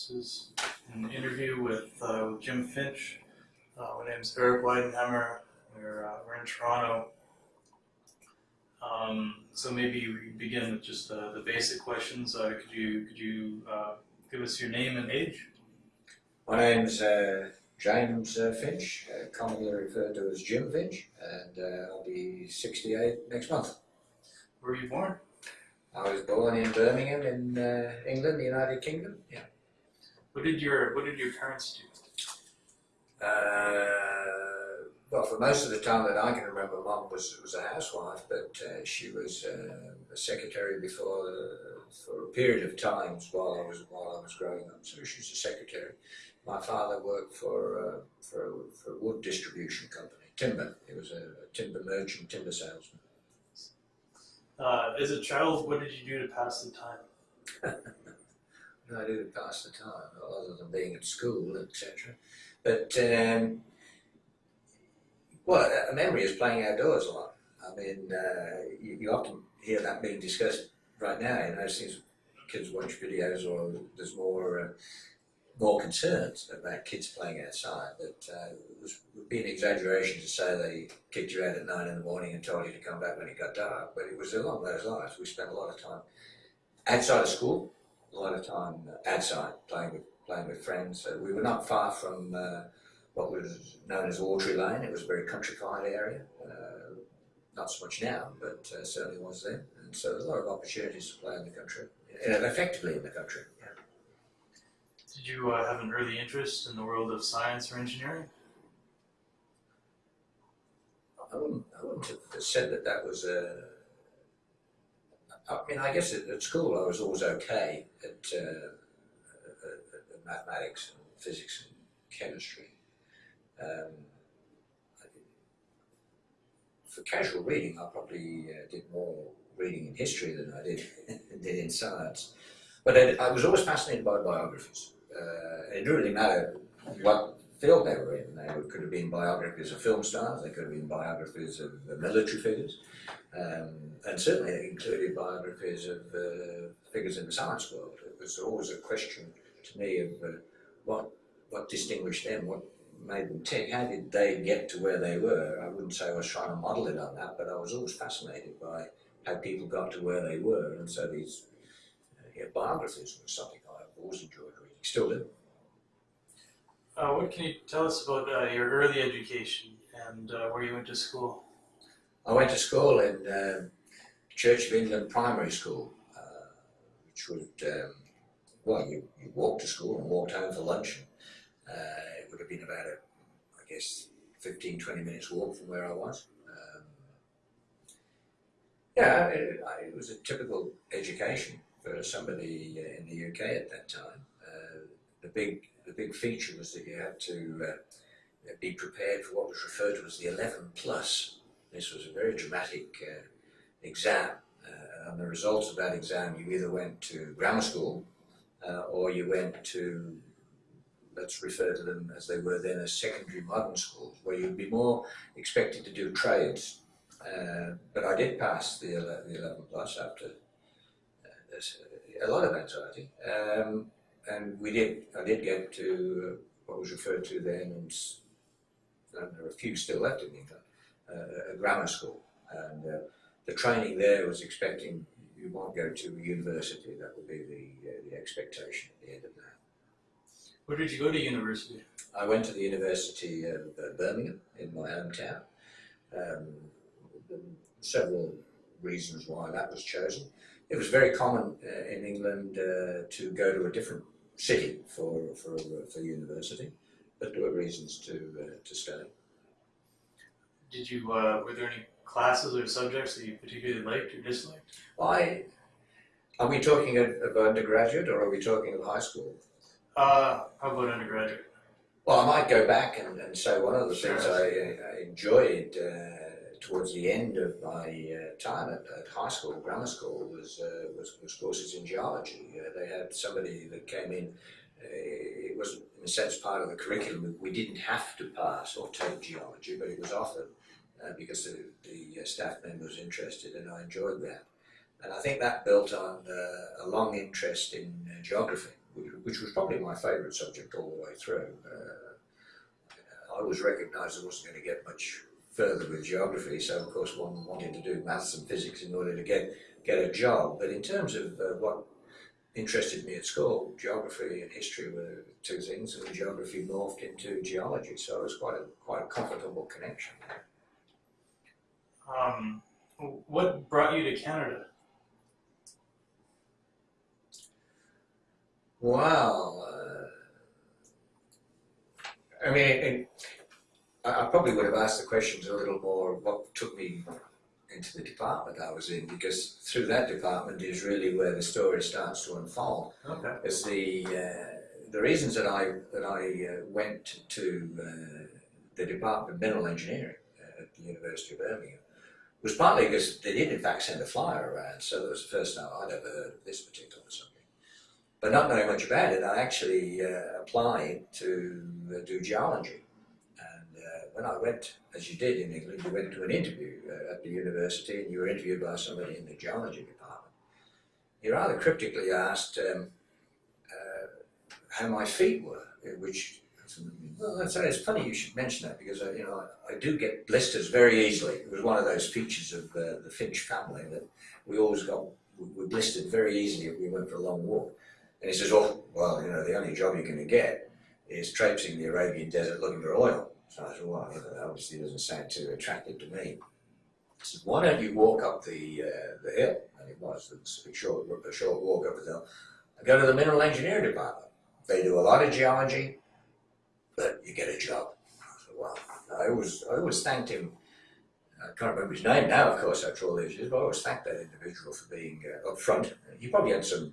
This is an interview with, uh, with Jim Finch. Uh, my name's Eric Weidenhammer. We're, uh, we're in Toronto. Um, so maybe we begin with just the, the basic questions. Uh, could you could you uh, give us your name and age? My name's uh, James uh, Finch, uh, commonly referred to as Jim Finch, and uh, I'll be 68 next month. Where were you born? I was born in Birmingham in uh, England, the United Kingdom. Yeah. What did your What did your parents do? Uh, well, for most of the time that I can remember, Mum was was a housewife, but uh, she was uh, a secretary before uh, for a period of times while I was while I was growing up. So she was a secretary. My father worked for uh, for for a wood distribution company, timber. He was a, a timber merchant, timber salesman. Uh, as a child, what did you do to pass the time? I do pass the time, other than being at school, etc. But um, well, a memory is playing outdoors a lot. I mean, uh, you, you often hear that being discussed right now. You know, since kids watch videos, or there's more uh, more concerns about kids playing outside. That uh, it would be an exaggeration to say they kicked you out at nine in the morning and told you to come back when it got dark. But it was along those lines. We spent a lot of time outside of school, a lot of time outside playing with playing with friends. Uh, we were not far from uh, what was known as Audrey Lane. It was a very countrified area. Uh, not so much now, but uh, certainly was then. And so a lot of opportunities to play in the country, and effectively in the country. Yeah. Did you uh, have an early interest in the world of science or engineering? I wouldn't, I wouldn't have said that that was a. I mean, I guess at, at school I was always okay at, uh, at, at mathematics and physics and chemistry. Um, for casual reading, I probably uh, did more reading in history than I did did in science. But I, I was always fascinated by biographies. Uh, it didn't really matter what field they were in. They could have been biographies of film stars, they could have been biographies of uh, military figures, um, and certainly it included biographies of uh, figures in the science world. It was always a question to me of uh, what what distinguished them, what made them tick, how did they get to where they were? I wouldn't say I was trying to model it on that, but I was always fascinated by how people got to where they were, and so these uh, yeah, biographies was something I've always enjoyed reading, still do. Uh, what can you tell us about uh, your early education and uh, where you went to school? I went to school in um, Church of England Primary School, uh, which would, um, well, you, you walked to school and walked home for lunch. Uh, it would have been about, a, I guess, 15, 20 minutes walk from where I was. Um, yeah, it, it was a typical education for somebody uh, in the UK at that time. The big the big feature was that you had to uh, be prepared for what was referred to as the 11 plus. This was a very dramatic uh, exam, uh, and the results of that exam, you either went to grammar school uh, or you went to, let's refer to them as they were then as secondary modern schools, where you'd be more expected to do trades. Uh, but I did pass the 11, the 11 plus after uh, a lot of anxiety. Um, and we did, I did get to what was referred to then, and, and there are a few still left in England, uh, a grammar school. And uh, the training there was expecting you might go to a university, that would be the, uh, the expectation at the end of that. Where did you go to university? I went to the University of uh, Birmingham in my hometown. Um, several reasons why that was chosen. It was very common uh, in England uh, to go to a different city for for, for university, but there were reasons to uh, to stay. Did you uh, were there any classes or subjects that you particularly liked or disliked? I, Are we talking of, of undergraduate or are we talking of high school? Uh, how about undergraduate? Well, I might go back and, and say one of the things I, I enjoyed uh, towards the end of my uh, time at, at high school, grammar school, was, uh, was, was courses in geology. Uh, they had somebody that came in, uh, it was in a sense part of the curriculum. We didn't have to pass or take geology, but it was offered uh, because the, the uh, staff member was interested and I enjoyed that. And I think that built on a long interest in geography which, which was probably my favourite subject all the way through. I was recognised I wasn't going to get much further with geography, so of course one wanted to do maths and physics in order to get get a job. But in terms of uh, what interested me at school, geography and history were two things, and geography morphed into geology, so it was quite a quite a comfortable connection. Um, what brought you to Canada? Wow. Uh, I mean, it, I, I probably would have asked the questions a little more what took me into the department I was in, because through that department is really where the story starts to unfold. Okay. Because the uh, the reasons that I that I uh, went to uh, the Department of Mineral Engineering uh, at the University of Birmingham was partly because they did in fact send a flyer around, so that was the first time I'd ever heard of this particular subject. But not knowing much about it, I actually uh, applied to uh, do geology. Uh, when I went, as you did in England, you went to an interview uh, at the university and you were interviewed by somebody in the geology department. He rather cryptically asked um, uh, how my feet were, which well, that's it's funny you should mention that because I, you know I, I do get blisters very easily. It was one of those features of uh, the Finch family that we always got we blistered very easily if we went for a long walk. And he says, "Oh, well, you know, the only job you're going to get is traipsing the Arabian desert looking for oil." So I "Well, that obviously doesn't sound too attractive to me." He said, "Why don't you walk up the uh, the hill?" And it was a short a short walk up the hill. I go to the mineral engineering department. They do a lot of geology but you get a job. I said, well, I always, I always thanked him. I can't remember his name now, of course, after all these years, but I always thanked that individual for being uh, upfront. He probably had some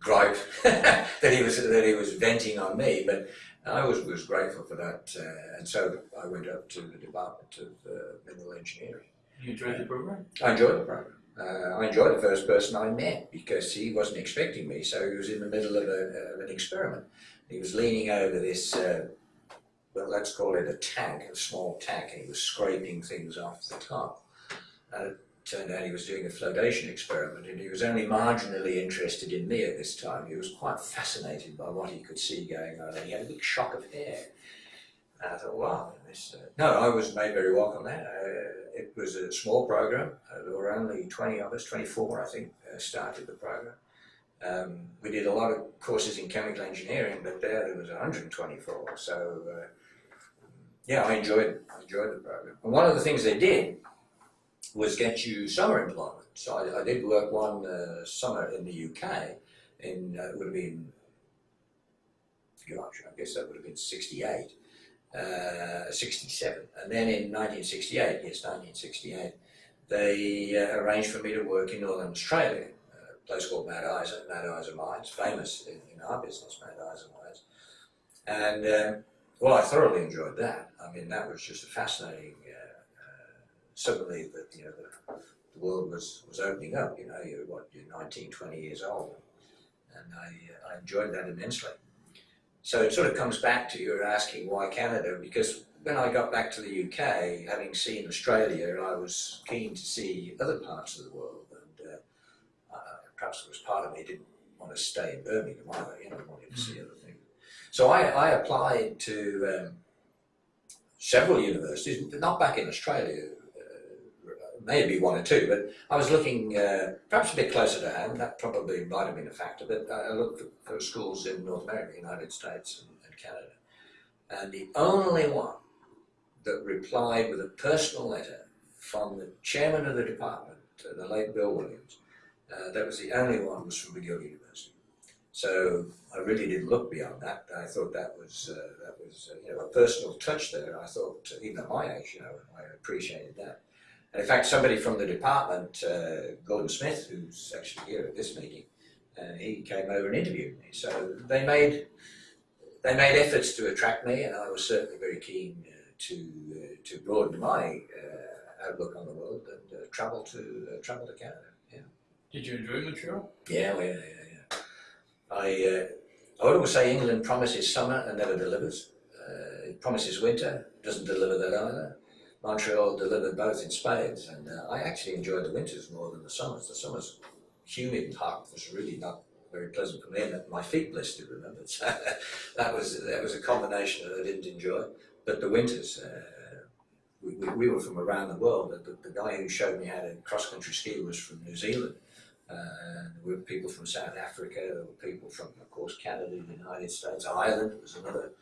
gripe that he was that he was venting on me, but I was was grateful for that, uh, and so I went up to the Department of uh, Mineral Engineering. You enjoyed the program? I enjoyed the program. Uh, I enjoyed the first person I met because he wasn't expecting me, so he was in the middle of, a, of an experiment. He was leaning over this uh, well, let's call it a tank, a small tank, and he was scraping things off the top. And it turned out he was doing a flotation experiment, and he was only marginally interested in me at this time. He was quite fascinated by what he could see going on, and he had a big shock of hair. And I thought, wow, this. Uh... No, I was made very welcome there. Uh, it was a small program. Uh, there were only 20 of us, 24, I think, uh, started the program. Um, we did a lot of courses in chemical engineering, but there there was 124. So uh, yeah, I enjoyed I enjoyed the program. And one of the things they did was get you summer employment. So I, I did work one uh, summer in the UK. In uh, it would have been, gosh, I guess that would have been '68, uh, '67, and then in 1968, yes, 1968, they uh, arranged for me to work in Northern Australia, a place called Mount Isa, Mount Isa Mines, famous in, in our business, Mad Mount Isa Mines, and. Um, well, I thoroughly enjoyed that. I mean, that was just a fascinating. Suddenly, that you know, the, the, world was, was opening up. You know, you're what you're 19, 20 years old, and I uh, I enjoyed that immensely. So it sort of comes back to you're asking why Canada because when I got back to the UK, having seen Australia, I was keen to see other parts of the world, and uh, uh, perhaps it was part of me didn't want to stay in Birmingham either. You know, wanted to see other things. So I, I applied to um, several universities, not back in Australia, maybe one or two, but I was looking uh, perhaps a bit closer to home. That probably might have been a factor, but I looked for, schools in North America, United States, and, and Canada. And the only one that replied with a personal letter from the chairman of the department, uh, the late Bill Williams, uh, that was the only one was from McGill University. So I really didn't look beyond that. I thought that was uh, that was uh, you know a personal touch there. I thought even at my age, you know, I appreciated that. And in fact, somebody from the department, uh, Gordon Smith, who's actually here at this meeting, uh, he came over and interviewed me. So they made they made efforts to attract me, and I was certainly very keen uh, to to broaden my outlook on the world and travel to travel to Canada. Yeah. Did you enjoy Montreal? Yeah, well, yeah, yeah. I, uh, I would always say England promises summer and never delivers. Uh, it promises winter, doesn't deliver that either. Montreal delivered both in spades, and uh, I actually enjoyed the winters more than the summers. The summers, humid and hot, was really not very pleasant for me, and my feet blistered. Remember, so that was that was a combination that I didn't enjoy. But the winters, uh, we, we, we were from around the world. The, the guy who showed me how to cross country ski was from New Zealand. Uh, there were people from South Africa, there were people from, of course, Canada, the United States, Ireland was another,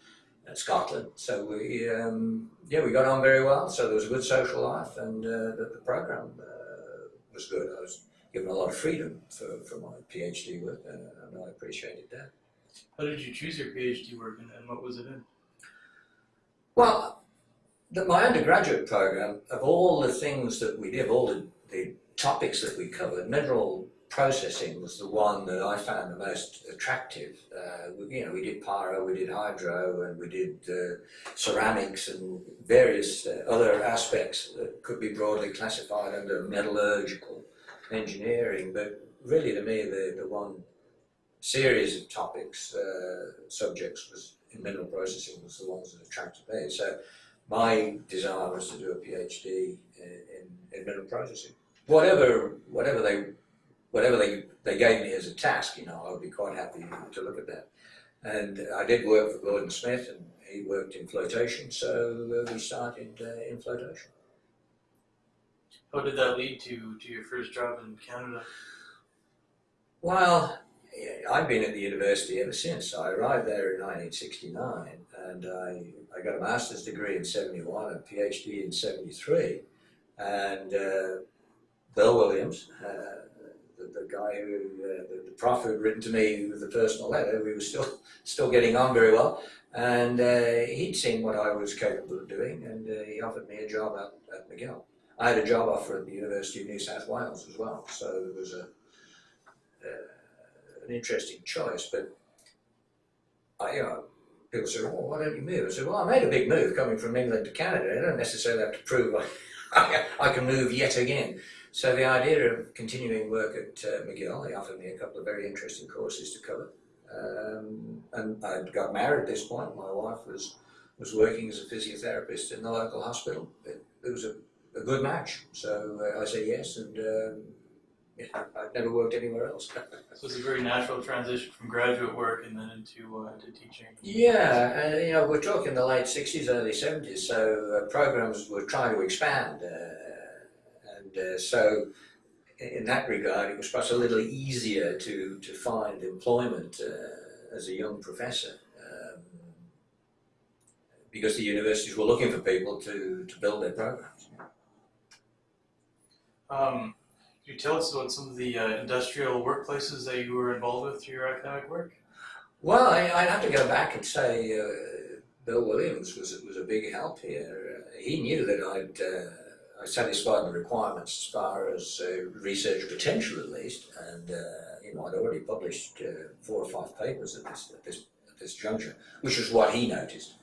Scotland. So we, um, yeah, we got on very well. So there was a good social life, and uh, the, the program uh, was good. I was given a lot of freedom for, for my PhD work, uh, and I appreciated that. How did you choose your PhD work and, and what was it in? Well, the, my undergraduate program, of all the things that we did, all the, the topics that we covered, mineral processing was the one that I found the most attractive. Uh, we, you know, we did pyro, we did hydro, and we did uh, ceramics and various uh, other aspects that could be broadly classified under metallurgical engineering. But really, to me, the, the one series of topics, uh, subjects was in mineral processing was the ones that attracted me. So my desire was to do a PhD in, in, in mineral processing. Whatever, whatever they whatever they, they gave me as a task, you know, I would be quite happy to look at that. And I did work for Gordon Smith, and he worked in flotation, so we started uh, in flotation. How did that lead to, to your first job in Canada? Well, I've been at the university ever since. I arrived there in 1969, and I, I got a master's degree in 71 and a PhD in 73. And uh, Bill Williams, uh, the, guy who, uh, the, the prof who had written to me with the personal letter, we were still still getting on very well. And uh, he'd seen what I was capable of doing, and uh, he offered me a job at, at McGill. I had a job offer at the University of New South Wales as well, so it was a, uh, an interesting choice. But I, uh, people said, "Well, why don't you move?" I said, "Well, I made a big move coming from England to Canada. I don't necessarily have to prove I, I can move yet again." So the idea of continuing work at uh, McGill, they offered me a couple of very interesting courses to cover. Um, and I got married at this point. My wife was was working as a physiotherapist in the local hospital. It, it was a, a, good match, so uh, I said yes, and um, yeah, I've never worked anywhere else. so it's a very natural transition from graduate work and then into uh, into teaching. Yeah, and you know we're talking the late '60s, early '70s, so uh, programs were trying to expand uh, so in that regard, it was perhaps a little easier to, to find employment uh, as a young professor um, because the universities were looking for people to, to build their programs. Um, could you tell us about some of the uh, industrial workplaces that you were involved with through your academic work? Well, I, would have to go back and say uh, Bill Williams was, was a big help here. Uh, he knew that I'd uh, satisfied the requirements as far as uh, research potential at least, and uh, you know I'd already published uh, four or five papers at this, at this at this juncture, which was what he noticed.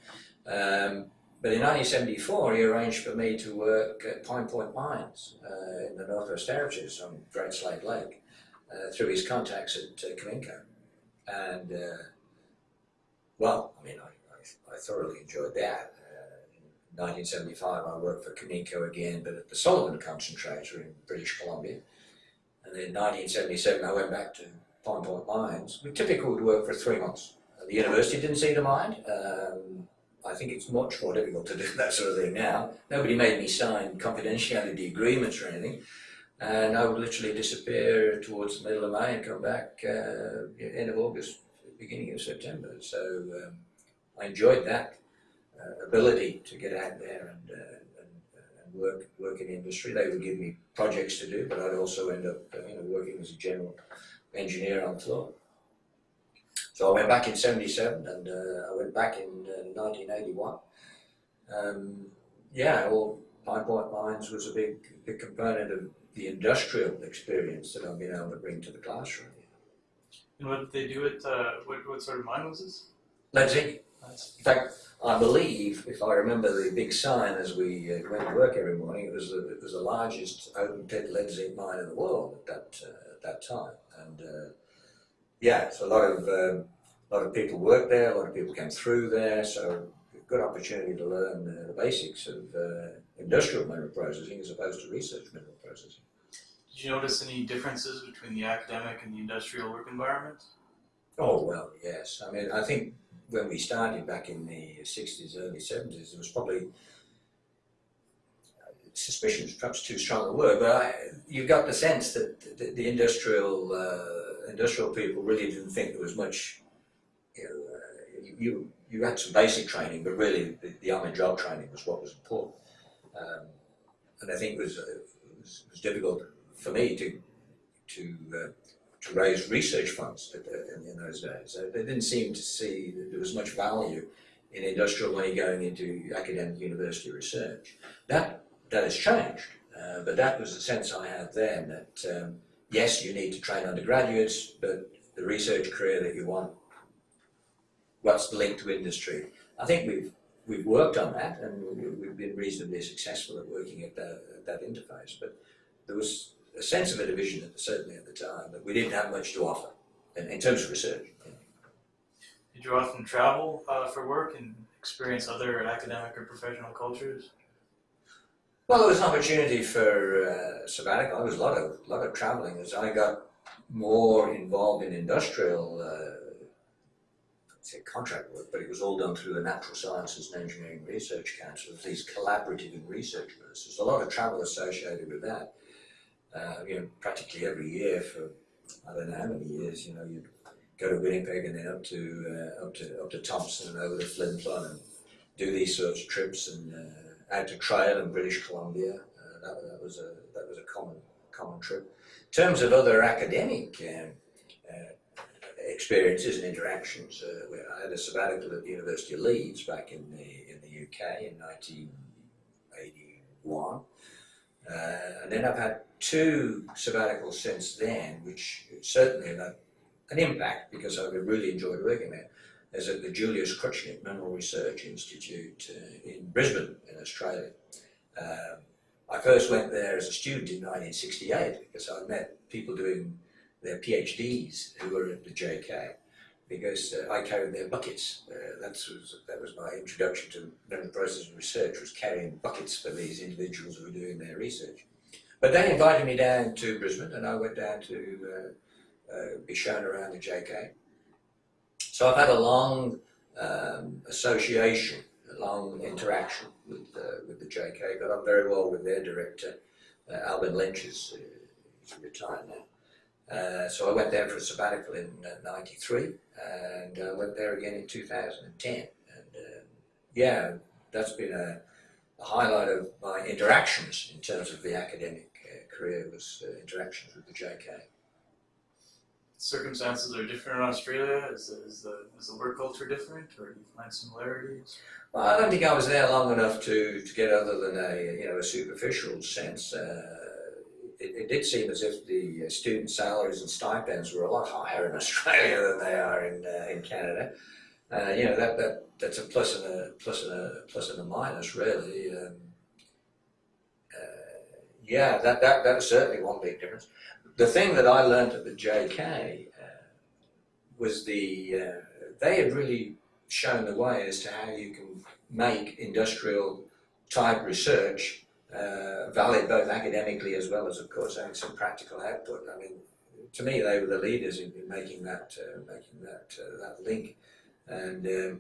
Um, but in 1974, he arranged for me to work at Pine Point Mines uh, in the Northwest Territories on Great Slave Lake uh, through his contacts at uh, Cominco. And, well, I mean, I, I, I thoroughly enjoyed that. 1975, I worked for Cominco again, but at the Sullivan concentrator in British Columbia. And then 1977, I went back to Pine Point Mines. We typically would work for three months. The university didn't seem to mind. Um, I think it's much more difficult to do that sort of thing now. Nobody made me sign confidentiality agreements or anything. And I would literally disappear towards the middle of May and come back uh, end of August, beginning of September. So um, I enjoyed that uh, ability to get out there and, uh, and, and, work work in industry. They would give me projects to do, but I'd also end up uh, you know, working as a general engineer on floor. So I went back in 77 and uh, I went back in uh, 1981. Um, yeah, well, Pine Point Mines was a big, big component of the industrial experience that I've been able to bring to the classroom. And what did they do at, uh, what, what sort of mine was this? Lead zinc. In fact, I believe, if I remember the big sign as we uh, went to work every morning, it was the, it was the largest open pit lead zinc mine in the world at that uh, at that time. And uh, yeah, so a lot of um, a lot of people worked there, a lot of people came through there, so good opportunity to learn the basics of uh, industrial mineral processing as opposed to research mineral processing. Did Did you notice any differences between the academic and the industrial work environment? Oh, well, yes. I mean, I think when we started back in the 60s, early 70s, there was probably suspicion is perhaps too strong a word, but I, you got the sense that the, the industrial uh, industrial people really didn't think there was much. You, know, uh, you you had some basic training, but really the, the on-the-job training was what was important. Um, and I think it was, uh, it was, it was difficult for me to to uh, to raise research funds in, in, those days. They didn't seem to see that there was much value in industrial money going into academic university research. That that has changed, uh, but that was the sense I had then. That um, yes, you need to train undergraduates, but the research career that you want, what's linked to industry. I think we've we've worked on that, and we've been reasonably successful at working at that, at that interface. But there was a sense of a division, at the, certainly at the time, that we didn't have much to offer in, in terms of research. Did you often travel uh, for work and experience other academic or professional cultures? Well, there was an opportunity for uh, sabbatical. There was a lot of lot of traveling as I got more involved in industrial. Uh, say contract work, but it was all done through the Natural Sciences and Engineering Research Council, these collaborative and research groups. There's a lot of travel associated with that uh, you know, practically every year for I don't know how many years. You know, you'd go to Winnipeg and then up to uh, up to up to Thompson and over to Flin Flon and do these sorts of trips and uh, out to Trail in British Columbia. Uh, that, that was a that was a common common trip. In terms of other academic um, uh, experiences and interactions, uh, I had a sabbatical at the University of Leeds back in the in the UK in 1981. Uh, and then I've had two sabbaticals since then, which certainly had an impact because I really enjoyed working there. Is at the Julius Kruttschnitt Mineral Research Institute uh, in Brisbane, in Australia. Um, I first went there as a student in 1968 because I met people doing their PhDs who were at the JK because uh, I carried their buckets. Uh, that was that was my introduction to the process of research was carrying buckets for these individuals who were doing their research. But they invited me down to Brisbane, and I went down to uh, uh be shown around the JK. So I've had a long um, association, a long interaction with uh, with the JK. but I'm very well with their director, uh, Alban Lynch, is he's retired now. Uh, so I went there for a sabbatical in '93, uh, and uh, went there again in 2010. And um, yeah, that's been a, a, highlight of my interactions in terms of the academic uh, career was interactions with the JK. Circumstances are different in Australia. Is the, is the is the work culture different, or do you find similarities? Well, I don't think I was there long enough to, to get other than a you know a superficial sense. Uh, it, it, did seem as if the uh, student salaries and stipends were a lot higher in Australia than they are in uh, in Canada. Uh, you know that that that's a plus and a plus and a plus and a minus really. Um, uh, yeah, that that that was certainly one big difference. The thing that I learned at the JK uh, was the uh, they had really shown the way as to how you can make industrial type research uh, valid both academically as well as, of course, having some practical output. I mean, to me, they were the leaders in, in making that uh, making that uh, that link. And um,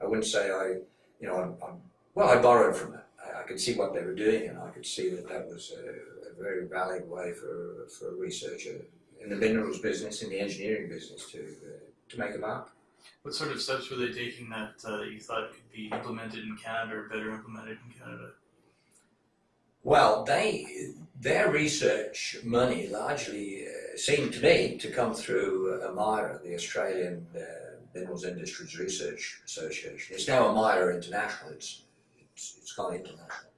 I wouldn't say I, you know, I'm, I'm, well, I borrowed from that. I, I, could see what they were doing, and I could see that that was a, a very valid way for for a researcher in the minerals business, in the engineering business, to uh, to make a mark. What sort of steps were they taking that uh, you thought could be implemented in Canada or better implemented in Canada? Well, they their research money largely uh, seemed to me to come through uh, AMIRA, the Australian uh, Minerals Industries Research Association. It's now AMIRA International. It's it's, it's gone international.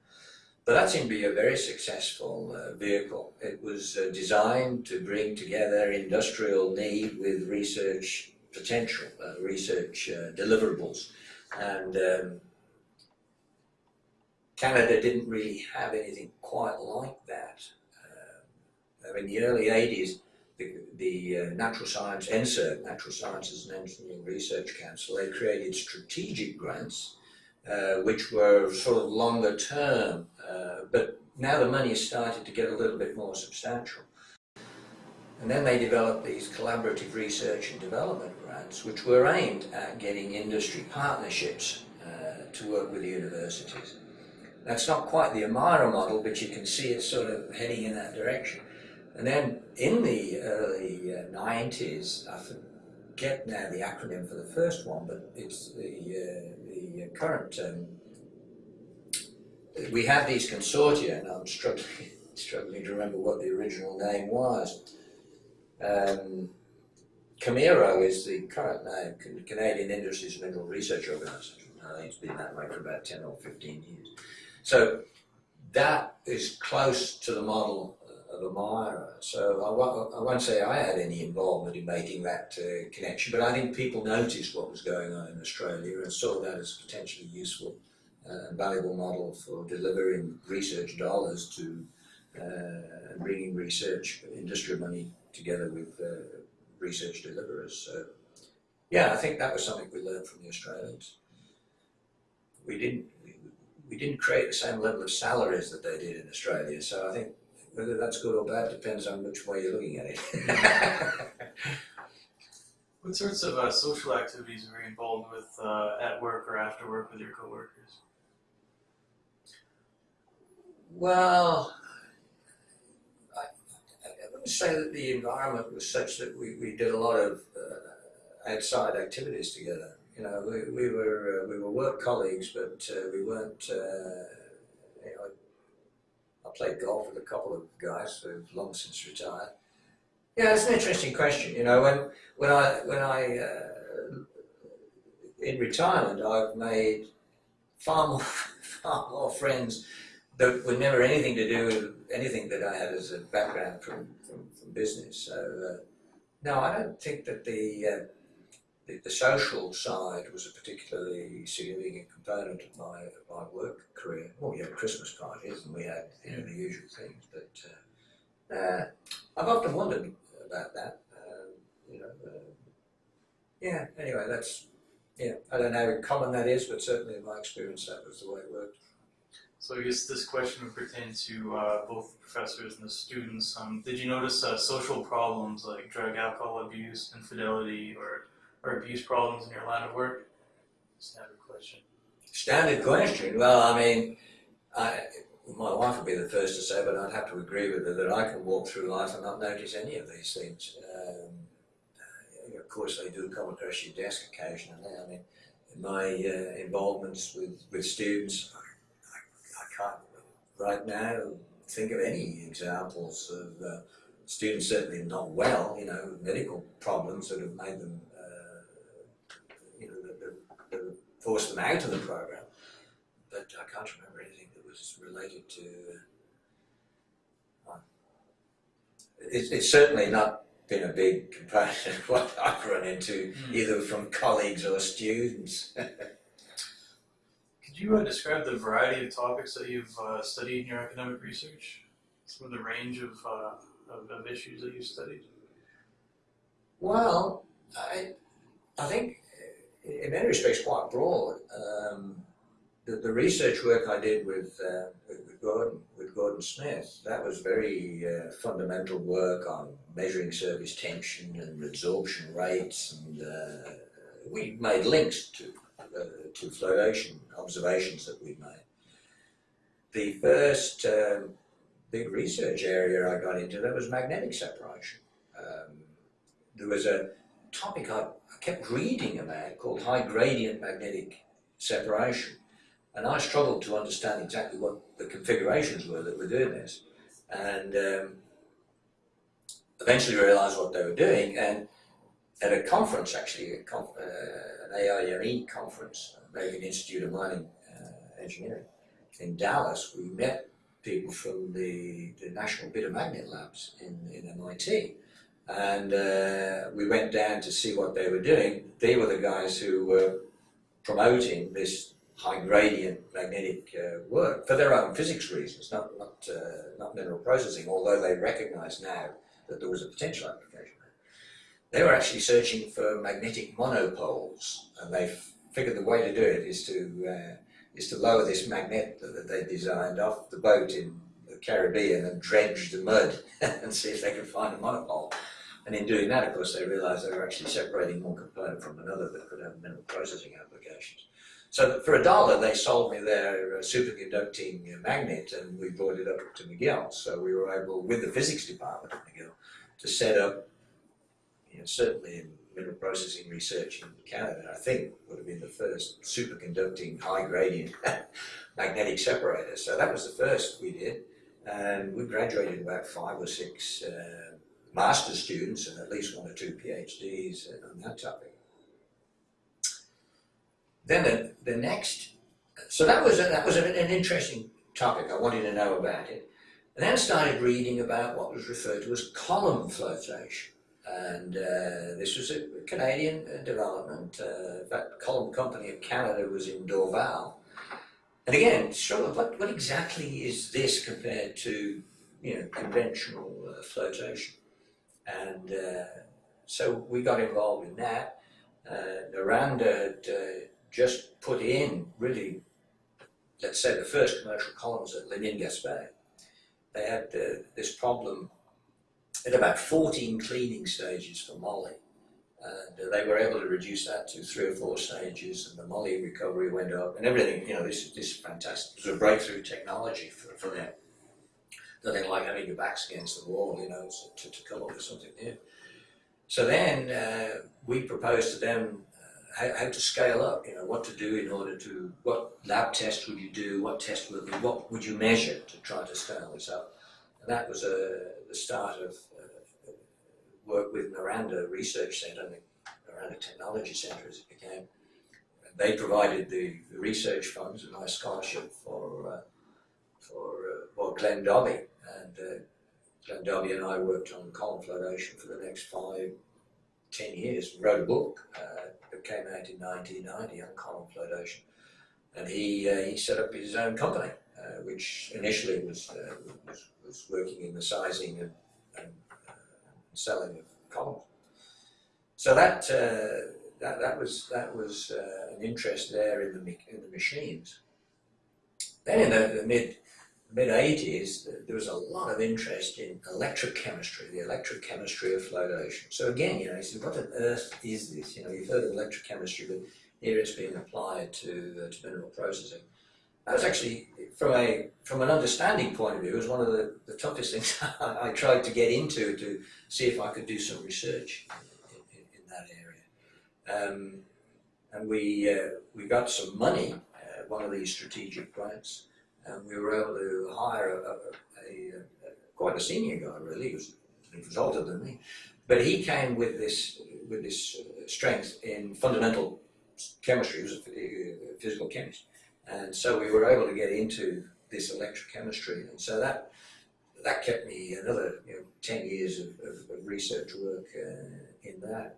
But that seemed to be a very successful uh, vehicle. It was uh, designed to bring together industrial need with research potential, uh, research deliverables, and um, Canada didn't really have anything quite like that. Uh, in the early 80s, the, the uh, Natural Science, NSERC, Natural Sciences and Engineering Research Council, they created strategic grants, uh, which were sort of longer term, uh, but now the money has started to get a little bit more substantial. And then they developed these collaborative research and development grants, which were aimed at getting industry partnerships uh, to work with the universities. That's not quite the Amira model, but you can see it sort of heading in that direction. And then in the early uh, 90s, I forget now the acronym for the first one, but it's the, uh, the current, um, we have these consortia, and I'm struggling, struggling to remember what the original name was. Um, Camiro is the current name, Canadian Industries Mineral Research Organisation. I think it's been that way for about 10 or 15 years. So that is close to the model of Amira. So I won't, I won't say I had any involvement in making that uh, connection, but I think people noticed what was going on in Australia and saw that as a potentially useful uh, and valuable model for delivering research dollars to uh, bringing research industry money together with uh, research deliverers. So yeah, I think that was something we learned from the Australians. We didn't we didn't create the same level of salaries that they did in Australia. So I think whether that's good or bad depends on which way you're looking at it. what sorts of uh, social activities were you involved with uh, at work or after work with your coworkers? Well, I, I wouldn't say that the environment was such that we, we did a lot of uh, outside activities together. You know, we, we were uh, we were work colleagues, but uh, we weren't. Uh, you know, I played golf with a couple of guys who've long since retired. Yeah, it's an interesting question. You know, when when I when I uh, in retirement, I've made far more far more friends that were never anything to do with anything that I had as a background from from, from business. So uh, no, I don't think that the uh, the, the, social side was a particularly significant component of my of my work career. Well, we had Christmas parties and we had you know, the usual things, but uh, uh, I've often wondered about that. Um, you know, uh, yeah. Anyway, that's yeah. I don't know how common that is, but certainly in my experience, that was the way it worked. So I guess this question would pertain to uh, both the professors and the students. Um, did you notice uh, social problems like drug, alcohol abuse, infidelity, or or abuse problems in your line of work? Standard question. Standard question. Well, I mean, I, my wife would be the first to say, but I'd have to agree with her that I can walk through life and not notice any of these things. Um, uh, of course, they do come across your desk occasionally. I mean, my uh, involvements with, with students, I, I, I, can't right now think of any examples of uh, students certainly not well, you know, medical problems that have made them force them out of the program. But I can't remember anything that was related to. Uh, it's, it's certainly not been a big component of what I've run into, mm. either from colleagues or students. Could you uh, describe the variety of topics that you've uh, studied in your academic research? Some of the range of, uh, of, of, issues that you've studied? Well, I, I think in many respects quite broad. Um, the, the, research work I did with, uh, with, with, Gordon, with Gordon Smith, that was very uh, fundamental work on measuring surface tension and absorption rates, and uh, we made links to, uh, to flotation observations that we made. The first um, big research area I got into that was magnetic separation. Um, there was a topic I kept reading about called high gradient magnetic separation. And I struggled to understand exactly what the configurations were that were doing this. And um, eventually realized what they were doing. And at a conference, actually, a conf uh, an AIME conference, American Institute of Mining uh, Engineering, in Dallas, we met people from the, the National Bitter Magnet Labs in, in MIT. And uh, we went down to see what they were doing. They were the guys who were promoting this high gradient magnetic uh, work for their own physics reasons, not, not, uh, not mineral processing, although they recognize now that there was a potential application. They were actually searching for magnetic monopoles, and they figured the way to do it is to, uh, is to lower this magnet that they designed off the boat in the Caribbean and dredge the mud and see if they could find a monopole. And in doing that, of course, they realized they were actually separating one component from another that could have mineral processing applications. So for a dollar, they sold me their uh, superconducting magnet, and we brought it up to McGill. So we were able, with the physics department at McGill, to set up, you know, certainly in mineral processing research in Canada, I think would have been the first superconducting high gradient magnetic separator. So that was the first we did, and we graduated about five or six uh, master's students and at least one or two PhDs on that topic. Then the, the next, so that was, a, that was an, an interesting topic. I wanted to know about it. And then started reading about what was referred to as column flotation. And uh, this was a Canadian uh, development. Uh, that Column Company of Canada was in Dorval. And again, struggle, what, what exactly is this compared to you know, conventional uh, flotation? And uh, so we got involved in that. Uh, Noranda had uh, just put in, really, let's say the first commercial columns at Léogâne-Gaspé. They had uh, this problem at about 14 cleaning stages for moly. And uh, they were able to reduce that to three or four stages, and the moly recovery went up, and everything. You know, this this is fantastic. It was a breakthrough technology for, for them. Nothing like having your backs against the wall, you know, to, to come up with something new. So then uh, we proposed to them uh, how, how, to scale up, you know, what to do in order to, what lab tests would you do, what test would, what would you measure to try to scale this up. And that was uh, the start of uh, work with Noranda Research Centre, the Noranda Technology Centre as it became. They provided the, the research funds and my scholarship for, uh, for uh, well, Glenn Dobby, and uh, Glenn Dobby and I worked on column flotation for the next five, ten years. Wrote a book uh, that came out in 1990 on column flotation, and he uh, he set up his own company, uh, which initially was, uh, was, was working in the sizing and, and selling of columns. So that that that was that was an interest there in the in the machines. Then in the, the mid mid 80s, there was a lot of interest in electrochemistry, the electrochemistry of flotation. So again, you know, you said, what on earth is this? You know, you've heard of electrochemistry, but here it's being applied to, uh, to mineral processing. That was actually, from a from an understanding point of view, it was one of the, the toughest things I, tried to get into to see if I could do some research in, in, in that area. Um, and we uh, we got some money, uh, one of these strategic grants, and we were able to hire a, a, a, quite a senior guy really, he was, he was older than me, but he came with this with this uh, strength in fundamental chemistry, he was a physical chemist, and so we were able to get into this electrochemistry, and so that that kept me another you know, 10 years of, of, of research work uh, in that.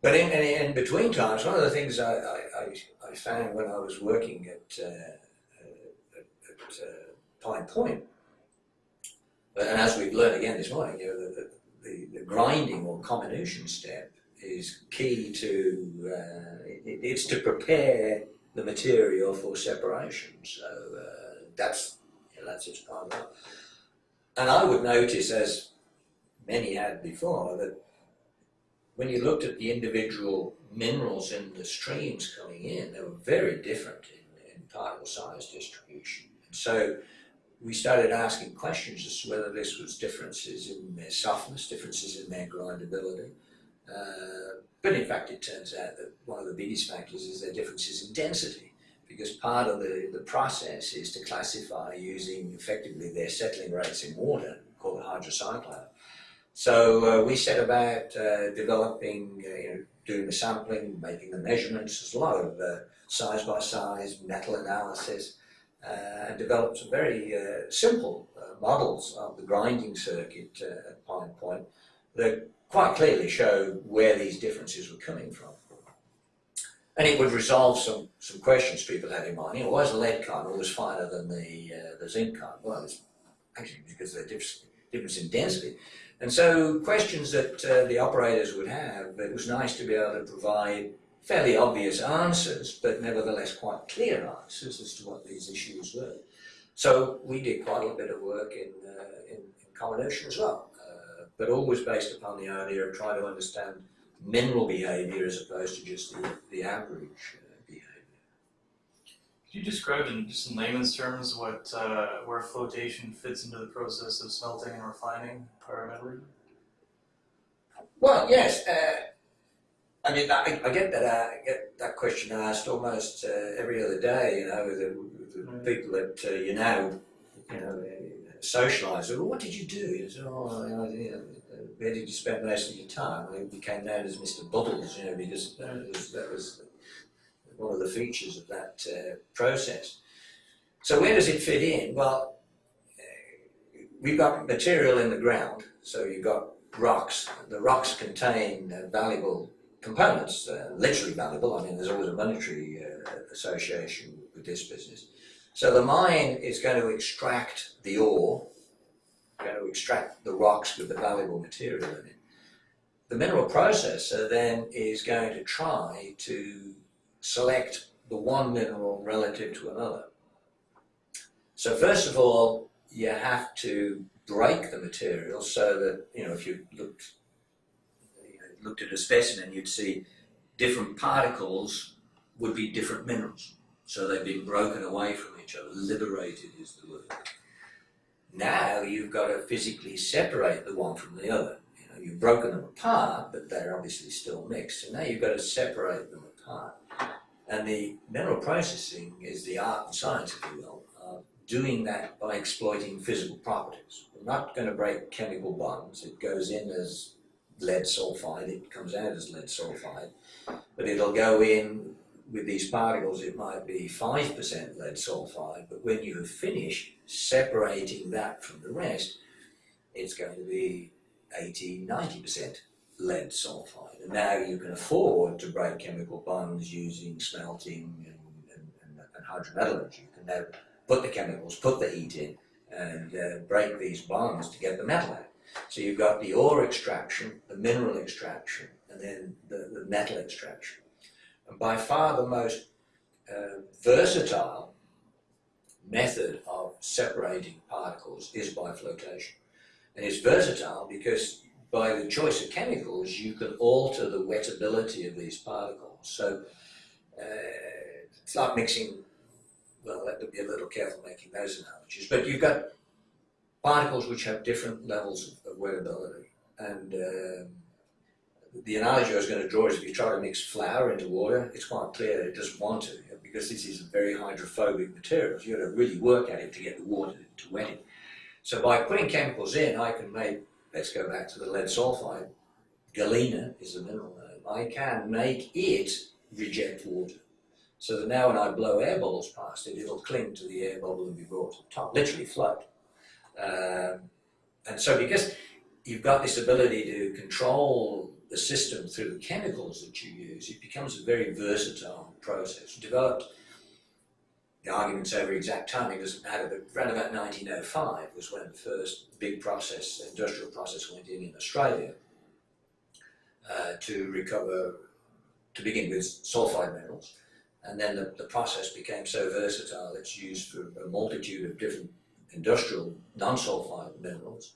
But in, in, in, between times, one of the things I, I, I found when I was working at uh, uh, Point. And as we've learned again this morning, you know, the, the, the grinding or comminution step is key to, uh, it, it's to prepare the material for separation. So uh, that's, you know, that's its part of it. And I would notice, as many had before, that when you looked at the individual minerals in the streams coming in, they were very different in, in particle size distribution. So we started asking questions as to whether this was differences in their softness, differences in their grindability. Uh, but in fact, it turns out that one of the biggest factors is their differences in density, because part of the, the process is to classify using effectively their settling rates in water, called hydrocyclone. So uh, we set about uh, developing, uh, you know, doing the sampling, making the measurements. There's a lot of uh, size by size metal analysis and developed some very uh, simple uh, models of the grinding circuit at Pine Point that quite clearly showed where these differences were coming from. And it would resolve some, some questions people had in mind. You know, why is the lead carbon always finer than the, uh, the zinc carbon? Well, it's actually because of the difference, difference in density. And so questions that uh, the operators would have, it was nice to be able to provide fairly obvious answers, but nevertheless quite clear answers as to what these issues were. So we did quite a bit of work in, uh, in, in comminution as well, uh, but always based upon the idea of trying to understand mineral behaviour as opposed to just the, the average uh, behaviour. Could you describe in just in layman's terms what uh, where flotation fits into the process of smelting and refining pyrometallurgy? Well, yes. I mean, I, I get that. uh, I get that question asked almost uh, every other day. You know, the, the Mm. people that uh, you now, you know, socialise. Well, what did you do? You say, oh, you know, where did you spend most of your time? I became known as Mr. Bubbles, you know, because that was, that was one of the features of that uh, process. So where does it fit in? Well, we've got material in the ground, so you've got rocks. The rocks contain uh, valuable components, uh, literally valuable. I mean, there's always a monetary uh, association with this business. So the mine is going to extract the ore, going to extract the rocks with the valuable material in it. The mineral processor then is going to try to select the one mineral relative to another. So first of all, you have to break the material so that, you know, if you looked, looked at a specimen, you'd see different particles would be different minerals. So they've been broken away from each other, liberated is the word. Now you've got to physically separate the one from the other. You know, you've broken them apart, but they're obviously still mixed. So now you've got to separate them apart. And the mineral processing is the art and science, if you will, of doing that by exploiting physical properties. We're not going to break chemical bonds. It goes in as lead sulfide, it comes out as lead sulfide, but it'll go in with these particles, it might be 5% lead sulfide, but when you have finished separating that from the rest, it's going to be 80, 90% lead sulfide. And now you can afford to break chemical bonds using smelting and, and, and, and hydrometallurgy. You can now put the chemicals, put the heat in, and uh, break these bonds to get the metal out. So you've got the ore extraction, the mineral extraction, and then the, the metal extraction. And by far the most uh, versatile method of separating particles is by flotation. And it's versatile because by the choice of chemicals, you can alter the wettability of these particles. So uh, it's like mixing, well, have to be a little careful making those analogies, but you've got particles which have different levels of, wettability. And um, the analogy I was going to draw is if you try to mix flour into water, it's quite clear that it doesn't want to because this is a very hydrophobic material. You've got to really work at it to get the water to wet it. So by putting chemicals in, I can make, let's go back to the lead sulfide, galena is the mineral name, I can make it reject water. So that now when I blow air bubbles past it, it'll cling to the air bubble and be brought to the top, literally float. Um, and so because you've got this ability to control the system through the chemicals that you use, it becomes a very versatile process. Developed, the arguments over exact timing doesn't matter, but around about 1905 was when the first big process, industrial process went in in Australia uh, to recover, to begin with, sulfide minerals. And then the, the process became so versatile, it's used for a multitude of different industrial non-sulfide minerals.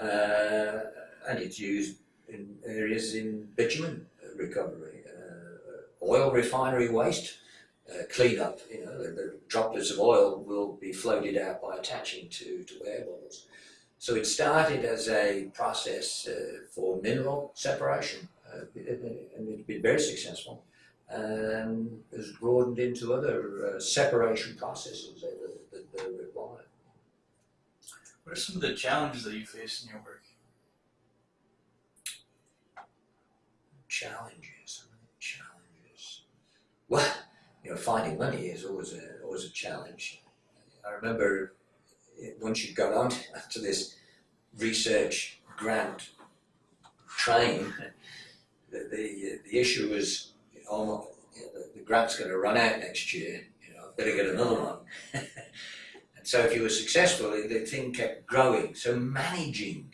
Uh, and it's used in areas in bitumen recovery, uh, oil refinery waste uh, cleanup. You know, the, the, droplets of oil will be floated out by attaching to, to air bubbles. So it started as a process uh, for mineral separation, uh, and it's been very successful, and has broadened into other uh, separation processes that are required. What are some of the challenges that you face in your work? challenges. Challenges. Well, you know, finding money is always a always a challenge. I remember once you got on to this research grant train, the the, the issue was almost you know, the, the grant's going to run out next year. You know, better get another one. so, if you were successful, the thing kept growing. So, managing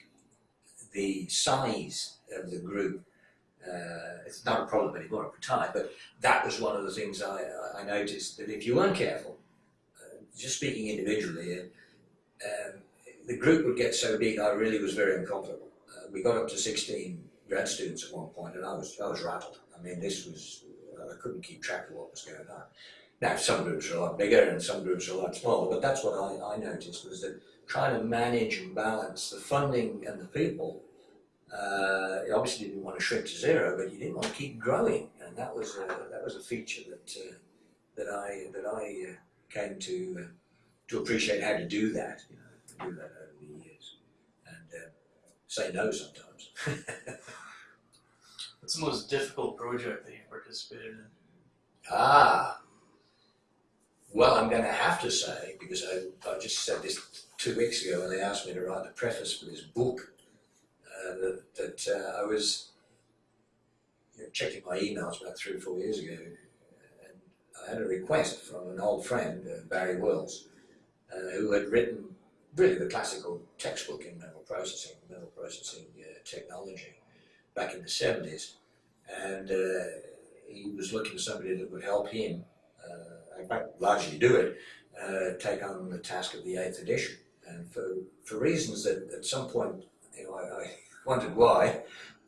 the size of the group uh, it's not a problem anymore at the time, but that was one of the things I, I noticed that if you weren't careful, uh, just speaking individually, um, the group would get so big, I really was very uncomfortable. Uh, we got up to 16 grad students at one point, and I was I was rattled. I mean, this was I couldn't keep track of what was going on. Now, some groups are a lot bigger and some groups are a lot smaller, but that's what I, I noticed was that trying to manage and balance the funding and the people. Uh, you obviously didn't want to shrink to zero, but you didn't want to keep growing, and that was a, that was a feature that uh, that I that I uh, came to uh, to appreciate how to do that. You know, do that over the years, and uh, say no sometimes. What's the most difficult project that you participated in? Ah, well, I'm going to have to say, because I, I just said this two weeks ago when they asked me to write the preface for this book, uh, that, that uh, I was you know, checking my emails about three or four years ago, and I had a request from an old friend, uh, Barry Wills, uh, who had written really the classical textbook in metal processing, metal processing uh, technology, back in the 70s. And uh, he was looking for somebody that would help him in fact, largely do it, uh, take on the task of the eighth edition. And for, for reasons that at some point, you know, I, I wondered why,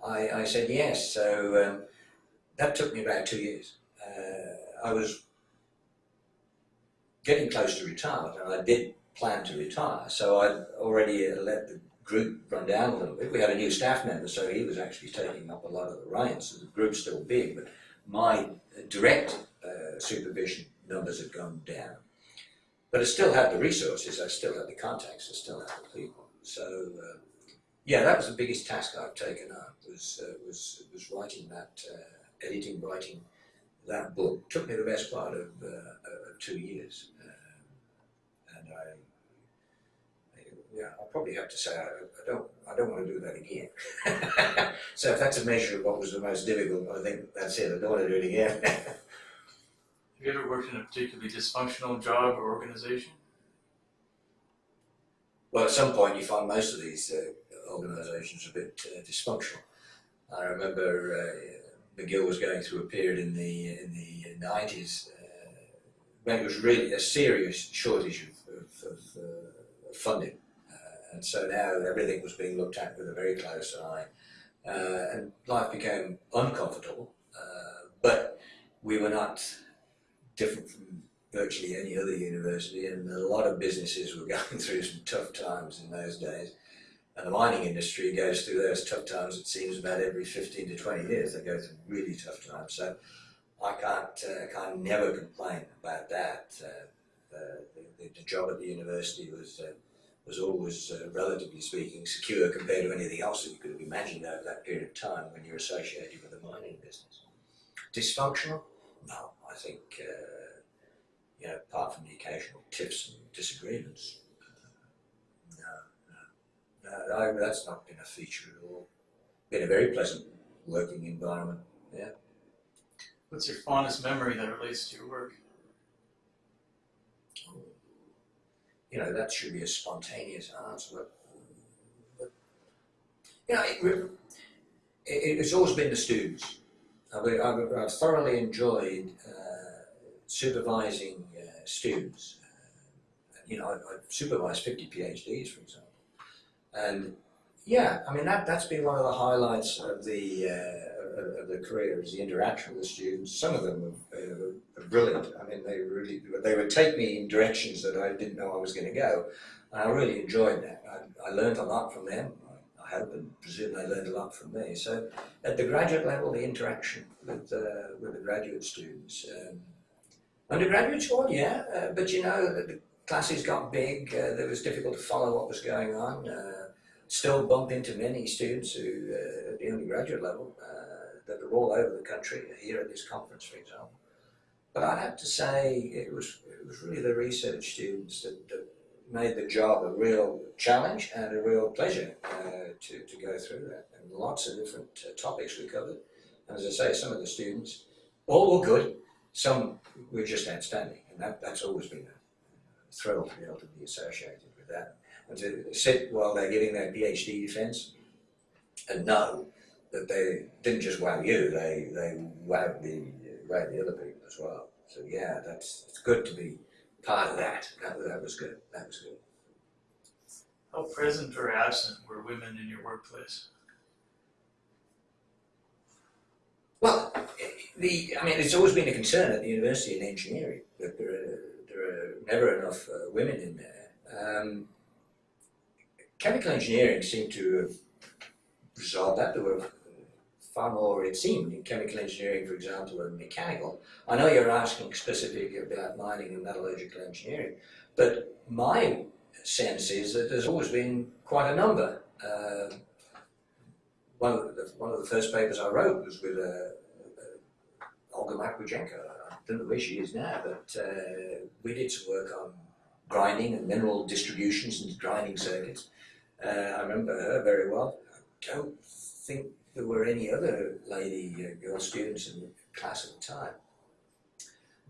I, I said yes. So um, that took me about two years. Uh, I was getting close to retirement, and I did plan to retire. So I'd already uh, let the group run down a little bit. We had a new staff member, so he was actually taking up a lot of the reins. So the group's still big, but my direct uh, supervision numbers had gone down. But I still had the resources, I still had the contacts, I still had the people. So uh, yeah, that was the biggest task I've taken up was uh, was was writing that, uh, editing, writing that book. Took me the best part of, uh, of two years, um, and I. Yeah, I'll probably have to say I, I don't. I don't want to do that again. so if that's a measure of what was the most difficult, I think that's it. I don't want to do it again. Have you ever worked in a particularly dysfunctional job or organization? Well, at some point you find most of these uh, organisations a bit uh, dysfunctional. I remember uh, McGill was going through a period in the in the nineties uh, when it was really a serious shortage of, of, of uh, funding, uh, and so now everything was being looked at with a very close eye, and life became uncomfortable. but we were not different from virtually any other university, and a lot of businesses were going through some tough times in those days. And the mining industry goes through those tough times, it seems, about every 15 to 20 years. They go through really tough times. So I can't, uh, can't never complain about that. Uh, the, the, job at the university was, uh, was always, uh, relatively speaking, secure compared to anything else that you could have imagined over that period of time when you're associated with the mining business. Dysfunctional? No. I think, uh, you know, apart from the occasional tiffs and disagreements, no, no, no, that's not been a feature at all. Been a very pleasant working environment, yeah. What's your fondest memory that relates to your work? You know, that should be a spontaneous answer, but, but you know, it, it, it's always been the students. I've, I've, I've thoroughly enjoyed uh, supervising uh, students. Uh, you know, I've, supervised 50 PhDs, for example. And yeah, I mean, that, that's been one of the highlights of the, uh, of the career is the interaction with the students. Some of them are, are brilliant. I mean, they really, they would take me in directions that I didn't know I was going to go. And I really enjoyed that. I, I learned a lot from them. I hope and presume they learned a lot from me. So at the graduate level, the interaction with, uh, with the graduate students. Um, undergraduate school, yeah, uh, but you know, the classes got big, uh, it was difficult to follow what was going on. Uh, still bump into many students who, uh, at the undergraduate level, uh, that are all over the country, here at this conference, for example. But I'd have to say it was, it was really the research students that, that made the job a real challenge and a real pleasure uh, to, to go through that. And lots of different uh, topics we covered. And as I say, some of the students, all were good, some were just outstanding. And that, that's always been a thrill to be able to be associated with that. And to sit while they're giving their PhD defense and know that they didn't just wow you, they, they wowed the, wowed the other people as well. So yeah, that's it's good to be part of that. That, that was good. That was good. How present or absent were women in your workplace? Well, the I mean, it's always been a concern at the university in engineering that there are, there are never enough uh, women in there. Um, chemical engineering seemed to have resolved that. There were far more, it seemed, in chemical engineering, for example, than mechanical. I know you're asking specifically about mining and metallurgical engineering, but my sense is that there's always been quite a number. Uh, one of the one of the first papers I wrote was with uh, uh, Olga Makwujenko. I don't know where she is now, but uh, we did some work on grinding and mineral distributions and grinding circuits. Uh, I remember her very well. I don't think there were any other lady uh, girl students in the class at the time.